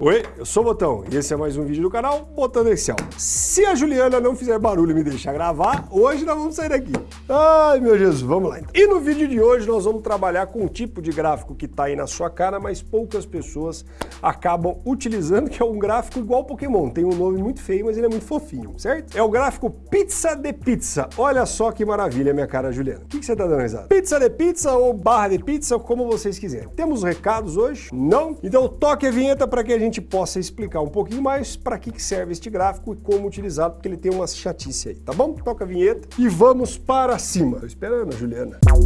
Oi, eu sou o Botão e esse é mais um vídeo do canal Botando Excel. Se a Juliana não fizer barulho e me deixar gravar, hoje nós vamos sair daqui. Ai, meu Jesus, vamos lá. Então. E no vídeo de hoje nós vamos trabalhar com um tipo de gráfico que está aí na sua cara, mas poucas pessoas acabam utilizando, que é um gráfico igual Pokémon. Tem um nome muito feio, mas ele é muito fofinho, certo? É o gráfico Pizza de Pizza. Olha só que maravilha, minha cara Juliana. O que, que você está dando risada? Pizza de Pizza ou barra de pizza, como vocês quiserem. Temos recados hoje? Não? Então toque a vinheta para que a gente gente possa explicar um pouquinho mais para que serve este gráfico e como utilizá-lo, porque ele tem uma chatice aí, tá bom? Toca a vinheta e vamos para cima. Tô esperando Juliana. Bom,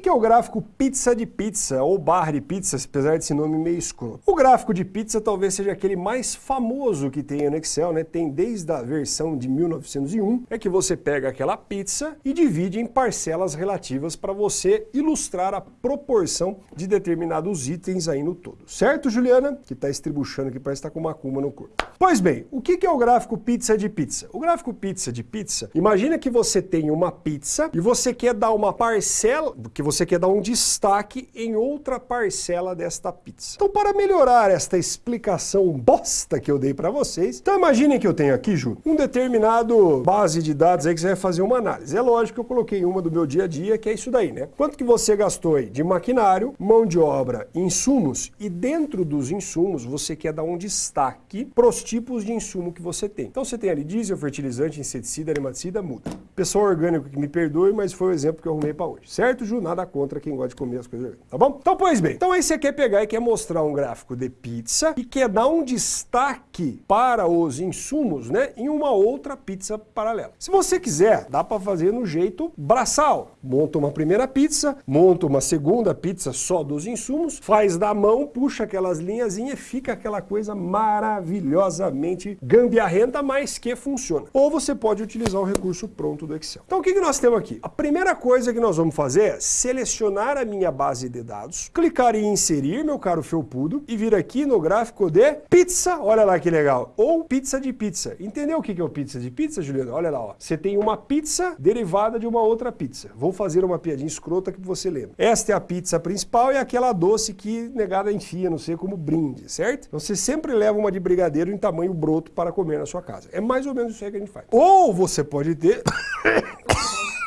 que é o gráfico pizza de pizza ou barra de pizza, apesar desse nome meio escroto? O gráfico de pizza talvez seja aquele mais famoso que tem no Excel, né? Tem desde a versão de 1901, é que você pega aquela pizza e divide em parcelas relativas para você ilustrar a proporção de determinados itens aí no todo. Certo, Juliana? Que está estribuchando aqui, parece que está com uma cuma no corpo. Pois bem, o que é o gráfico pizza de pizza? O gráfico pizza de pizza, imagina que você tem uma pizza e você quer dar uma parcela, que você quer dar um destaque em outra parcela desta pizza. Então, para melhorar esta explicação bosta que eu dei para vocês, então imaginem que eu tenho aqui, Ju, um determinado base de dados aí que você vai fazer uma análise. É lógico que eu coloquei uma do meu dia a dia, que é isso daí, né? Quanto que você gastou aí de maquinário, mão de obra, insumos, e dentro dos insumos você quer dar um destaque para os tipos de insumo que você tem. Então você tem ali diesel, fertilizante, inseticida, nematicida, muda. Pessoal orgânico que me perdoe, mas foi o exemplo que eu arrumei para hoje. Certo, Ju? Nada contra quem gosta de comer as coisas, tá bom? Então, pois bem. Então aí você quer pegar e quer mostrar um gráfico de pizza e quer dar um destaque para os insumos, né, em uma outra pizza paralela. Se você quiser, dá para fazer no jeito braçal. Monta uma primeira pizza, monta uma segunda pizza só dos insumos, faz da mão, puxa aquelas linhazinhas, fica aquela coisa maravilhosamente gambiarrenta, mas que funciona. Ou você pode utilizar o recurso pronto do Excel. Então o que, que nós temos aqui? A primeira coisa que nós vamos fazer é selecionar a minha base de dados, clicar em inserir, meu caro felpudo, e vir aqui no gráfico de pizza, olha lá que legal, ou pizza de pizza. Entendeu o que é o pizza de pizza, Juliano? Olha lá, ó. Você tem uma pizza derivada de uma outra pizza. Vou fazer uma piadinha escrota que você lembra. Esta é a pizza principal e aquela doce que negada enfia, não sei como brinde, certo? Então você sempre leva uma de brigadeiro em tamanho broto para comer na sua casa. É mais ou menos isso aí que a gente faz. Ou você pode ter...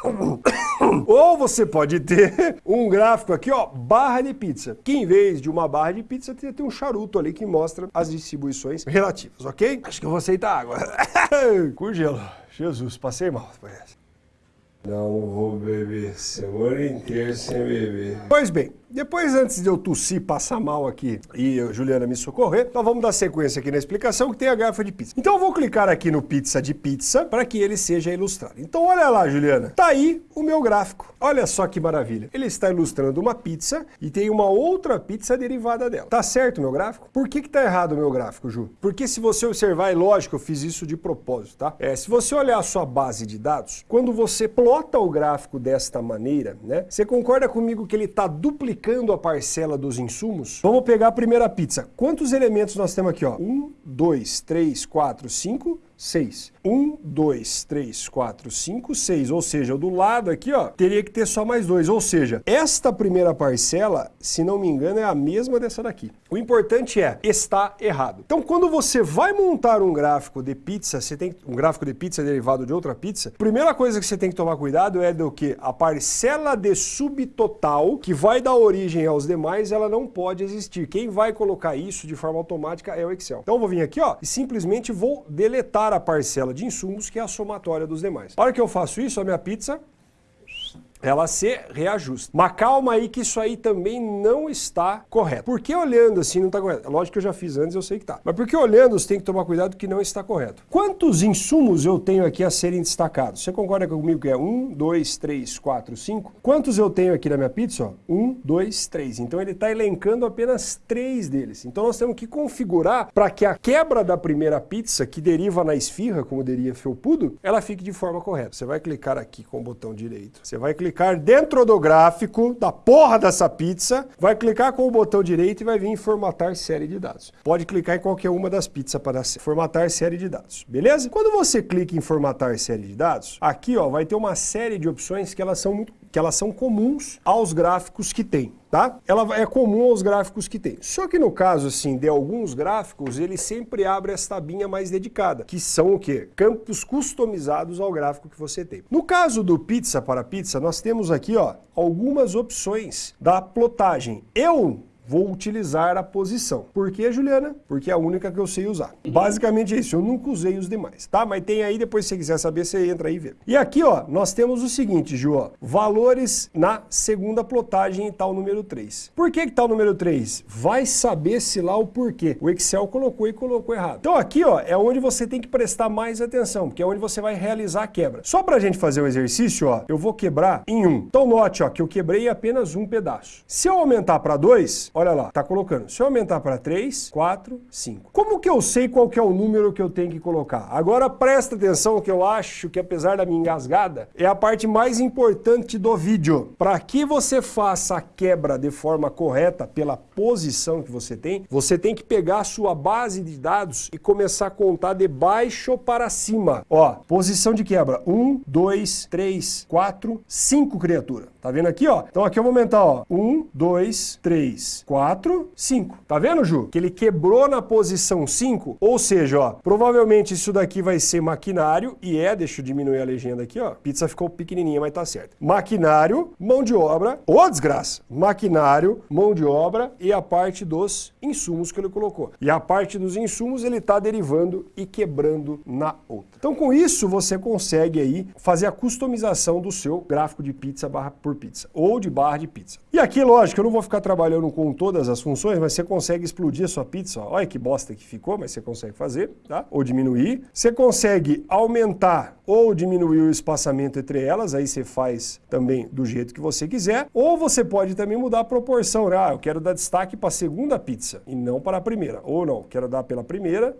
Ou você pode ter um gráfico aqui, ó, barra de pizza, que em vez de uma barra de pizza, tem, tem um charuto ali que mostra as distribuições relativas, ok? Acho que eu vou aceitar água. Com gelo. Jesus, passei mal. Não vou beber semana inteira sem beber. Pois bem, depois, antes de eu tossir, passar mal aqui e a Juliana me socorrer, então vamos dar sequência aqui na explicação que tem a garrafa de pizza. Então eu vou clicar aqui no pizza de pizza para que ele seja ilustrado. Então olha lá, Juliana, tá aí o meu gráfico. Olha só que maravilha. Ele está ilustrando uma pizza e tem uma outra pizza derivada dela. Tá certo o meu gráfico? Por que que tá errado o meu gráfico, Ju? Porque se você observar, é lógico, eu fiz isso de propósito, tá? É, se você olhar a sua base de dados, quando você plota o gráfico desta maneira, né? Você concorda comigo que ele está duplicando multiplicando a parcela dos insumos, vamos pegar a primeira pizza. Quantos elementos nós temos aqui? Ó? Um, dois, três, quatro, cinco, 6. 1, 2, 3, 4, 5, 6. Ou seja, do lado aqui, ó, teria que ter só mais dois. Ou seja, esta primeira parcela, se não me engano, é a mesma dessa daqui. O importante é, está errado. Então, quando você vai montar um gráfico de pizza, você tem um gráfico de pizza derivado de outra pizza, primeira coisa que você tem que tomar cuidado é do que a parcela de subtotal, que vai dar origem aos demais, ela não pode existir. Quem vai colocar isso de forma automática é o Excel. Então, eu vou vir aqui, ó, e simplesmente vou deletar a parcela de insumos que é a somatória dos demais. A hora que eu faço isso, a minha pizza ela se reajusta. Mas calma aí que isso aí também não está correto. Porque olhando assim não está correto? Lógico que eu já fiz antes, eu sei que está. Mas porque olhando você tem que tomar cuidado que não está correto. Quantos insumos eu tenho aqui a serem destacados? Você concorda comigo que é 1, 2, 3, 4, 5? Quantos eu tenho aqui na minha pizza? 1, 2, 3. Então ele está elencando apenas três deles. Então nós temos que configurar para que a quebra da primeira pizza, que deriva na esfirra, como diria felpudo, ela fique de forma correta. Você vai clicar aqui com o botão direito. Você vai clicar clicar dentro do gráfico da porra dessa pizza, vai clicar com o botão direito e vai vir em formatar série de dados. Pode clicar em qualquer uma das pizzas para formatar série de dados, beleza? Quando você clica em formatar série de dados, aqui ó, vai ter uma série de opções que elas são muito que elas são comuns aos gráficos que tem, tá? Ela é comum aos gráficos que tem. Só que no caso, assim, de alguns gráficos, ele sempre abre essa tabinha mais dedicada, que são o quê? Campos customizados ao gráfico que você tem. No caso do pizza para pizza, nós temos aqui, ó, algumas opções da plotagem. Eu vou utilizar a posição. Por que, Juliana? Porque é a única que eu sei usar. Basicamente é isso, eu nunca usei os demais, tá? Mas tem aí, depois se você quiser saber, você entra aí e vê. E aqui, ó, nós temos o seguinte, Ju, ó, valores na segunda plotagem e tal número 3. Por que que tá o número 3? Vai saber se lá o porquê. O Excel colocou e colocou errado. Então aqui, ó, é onde você tem que prestar mais atenção, porque é onde você vai realizar a quebra. Só pra gente fazer o exercício, ó, eu vou quebrar em 1. Então note, ó, que eu quebrei apenas um pedaço. Se eu aumentar para 2, olha lá, tá colocando. Se eu aumentar para 3, 4, 5. Como que eu sei qual que é o número que eu tenho que colocar? Agora presta atenção que eu acho que apesar da minha engasgada, é a parte mais importante do vídeo. Para que você faça a quebra de forma correta pela posição que você tem, você tem que pegar a sua base de dados e começar a contar de baixo para cima. Ó, posição de quebra, 1, 2, 3, 4, 5 criatura. Tá vendo aqui, ó? Então aqui eu vou aumentar, ó, 1, 2, 3, 4, 5. Tá vendo, Ju? Que ele quebrou na posição 5, ou seja, ó, provavelmente isso daqui vai ser maquinário, e é, deixa eu diminuir a legenda aqui, ó, pizza ficou pequenininha, mas tá certo. Maquinário, mão de obra, ô desgraça, maquinário, mão de obra e a parte dos insumos que ele colocou. E a parte dos insumos ele tá derivando e quebrando na outra. Então com isso você consegue aí fazer a customização do seu gráfico de pizza barra por pizza, ou de barra de pizza. E aqui, lógico, eu não vou ficar trabalhando com todas as funções, mas você consegue explodir a sua pizza. Olha que bosta que ficou, mas você consegue fazer, tá? Ou diminuir. Você consegue aumentar ou diminuir o espaçamento entre elas, aí você faz também do jeito que você quiser. Ou você pode também mudar a proporção. Né? Ah, eu quero dar destaque para a segunda pizza e não para a primeira. Ou não, quero dar pela primeira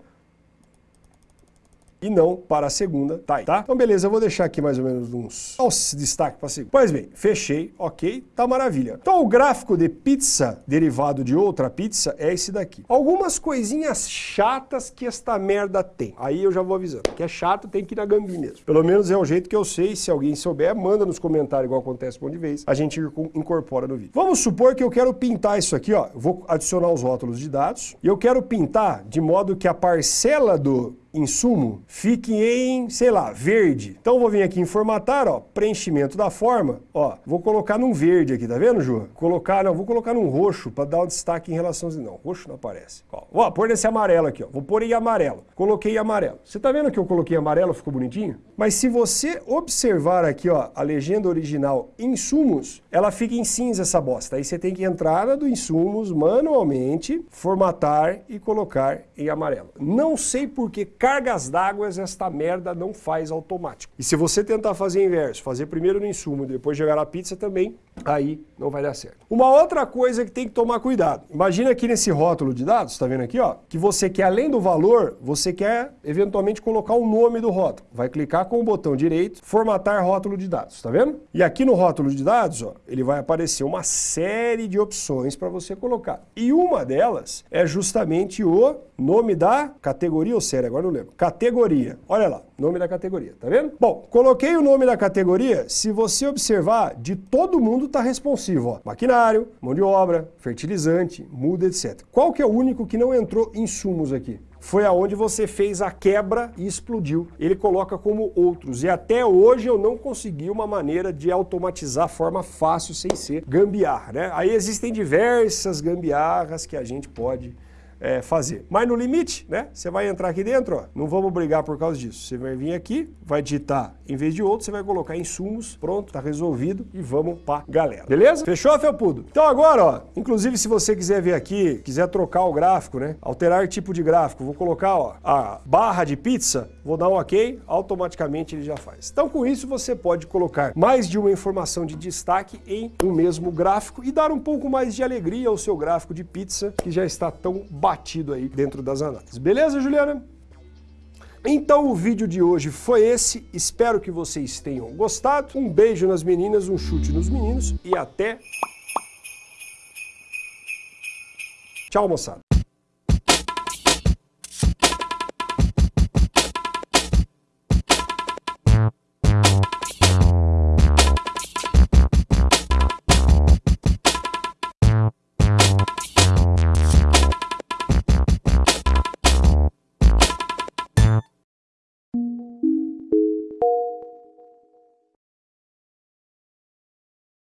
e não para a segunda tá? Então beleza, eu vou deixar aqui mais ou menos uns, uns destaque para a segunda. Pois bem, fechei, ok, tá maravilha. Então o gráfico de pizza derivado de outra pizza é esse daqui. Algumas coisinhas chatas que esta merda tem. Aí eu já vou avisando, que é chato tem que ir na gambi mesmo. Pelo menos é o jeito que eu sei, se alguém souber, manda nos comentários igual acontece com de vez, a gente incorpora no vídeo. Vamos supor que eu quero pintar isso aqui, ó, vou adicionar os rótulos de dados, e eu quero pintar de modo que a parcela do insumo fique em, sei lá, verde. Então vou vir aqui em formatar, ó, preenchimento da forma, ó, vou colocar num verde aqui, tá vendo, Ju? Colocar, não, vou colocar num roxo para dar um destaque em relação não, roxo não aparece. Ó, ó pôr nesse amarelo aqui, ó, vou pôr em amarelo. Coloquei amarelo. Você tá vendo que eu coloquei amarelo, ficou bonitinho? Mas se você observar aqui, ó, a legenda original insumos, ela fica em cinza essa bosta. Aí você tem que entrar na do insumos manualmente, formatar e colocar em amarelo. Não sei por que cargas d'água esta merda não faz automático. E se você tentar fazer inverso, fazer primeiro no insumo e depois jogar na pizza também, aí não vai dar certo. Uma outra coisa que tem que tomar cuidado. Imagina aqui nesse rótulo de dados, tá vendo aqui, ó, que você quer além do valor, você quer eventualmente colocar o nome do rótulo. Vai clicar com o botão direito, formatar rótulo de dados, tá vendo? E aqui no rótulo de dados, ó, ele vai aparecer uma série de opções para você colocar. E uma delas é justamente o nome da categoria ou série, agora lembro. Categoria. Olha lá, nome da categoria, tá vendo? Bom, coloquei o nome da categoria, se você observar, de todo mundo está responsivo, ó. Maquinário, mão de obra, fertilizante, muda, etc. Qual que é o único que não entrou insumos aqui? foi aonde você fez a quebra e explodiu. Ele coloca como outros. E até hoje eu não consegui uma maneira de automatizar forma fácil sem ser gambiarra. Né? Aí existem diversas gambiarras que a gente pode é, fazer. Mas no limite, né? Você vai entrar aqui dentro, ó, não vamos brigar por causa disso. Você vai vir aqui, vai digitar, em vez de outro, você vai colocar insumos, pronto, tá resolvido e vamos pra galera. Beleza? Fechou, Felpudo? Então agora, ó, inclusive se você quiser ver aqui, quiser trocar o gráfico, né? Alterar tipo de gráfico, vou colocar, ó, a barra de pizza, vou dar um ok, automaticamente ele já faz. Então com isso você pode colocar mais de uma informação de destaque em um mesmo gráfico e dar um pouco mais de alegria ao seu gráfico de pizza que já está tão batido aí dentro das análises. Beleza, Juliana? Então o vídeo de hoje foi esse, espero que vocês tenham gostado. Um beijo nas meninas, um chute nos meninos e até... Tchau, moçada.